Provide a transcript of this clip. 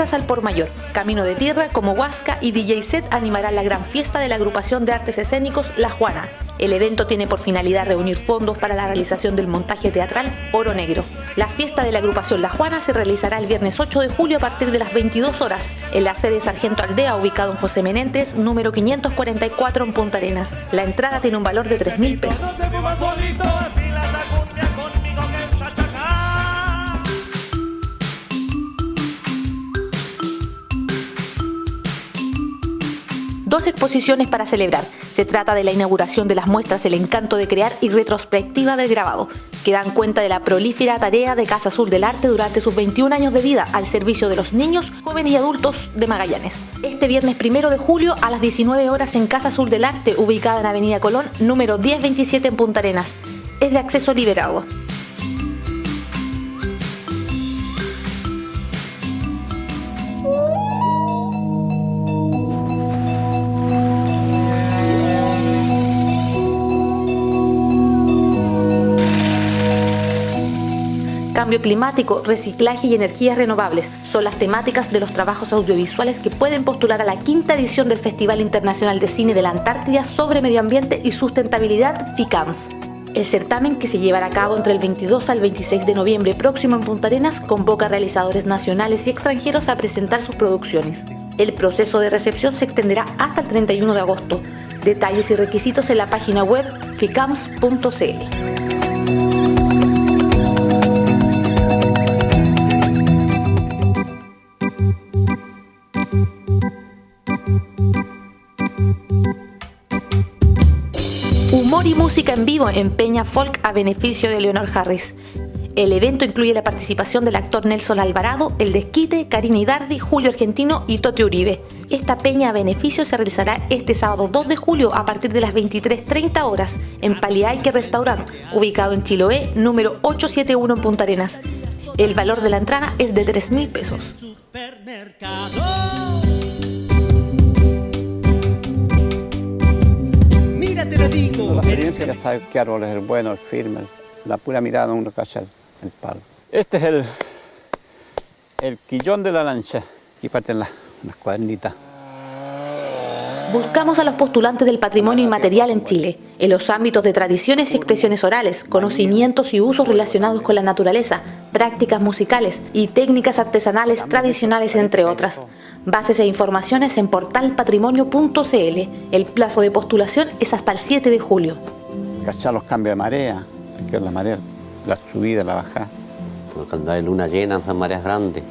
al por mayor. Camino de Tierra, como Huasca y DJ Set animarán la gran fiesta de la agrupación de artes escénicos La Juana. El evento tiene por finalidad reunir fondos para la realización del montaje teatral Oro Negro. La fiesta de la agrupación La Juana se realizará el viernes 8 de julio a partir de las 22 horas en la sede Sargento Aldea ubicado en José Menentes, número 544 en Punta Arenas. La entrada tiene un valor de 3 mil pesos. Dos exposiciones para celebrar. Se trata de la inauguración de las muestras El encanto de crear y retrospectiva del grabado, que dan cuenta de la prolífera tarea de Casa Azul del Arte durante sus 21 años de vida al servicio de los niños, jóvenes y adultos de Magallanes. Este viernes primero de julio a las 19 horas en Casa Azul del Arte, ubicada en Avenida Colón, número 1027 en Punta Arenas. Es de acceso liberado. Cambio climático, reciclaje y energías renovables son las temáticas de los trabajos audiovisuales que pueden postular a la quinta edición del Festival Internacional de Cine de la Antártida sobre Medio Ambiente y Sustentabilidad FICAMS. El certamen, que se llevará a cabo entre el 22 al 26 de noviembre próximo en Punta Arenas, convoca a realizadores nacionales y extranjeros a presentar sus producciones. El proceso de recepción se extenderá hasta el 31 de agosto. Detalles y requisitos en la página web ficams.cl. Humor y música en vivo en Peña Folk a beneficio de Leonor Harris. El evento incluye la participación del actor Nelson Alvarado, El Desquite, Karina Hidardi, Julio Argentino y Tote Uribe. Esta peña a beneficio se realizará este sábado 2 de julio a partir de las 23.30 horas en Paliaique Restaurant, ubicado en Chiloé, número 871 en Punta Arenas. El valor de la entrada es de 3 mil pesos. Ya sabe qué árbol es el bueno, el firme, la pura mirada uno cacha el, palo. Este es el, el quillón de la lancha. y parten las, las cuadernitas. Buscamos a los postulantes del patrimonio inmaterial en Chile, en los ámbitos de tradiciones y expresiones orales, conocimientos y usos relacionados con la naturaleza, prácticas musicales y técnicas artesanales tradicionales, entre otras. Bases e informaciones en portalpatrimonio.cl. El plazo de postulación es hasta el 7 de julio. Cachar los cambios de marea, la marea, la subida, la bajada. Cuando hay luna llena, son mareas grandes.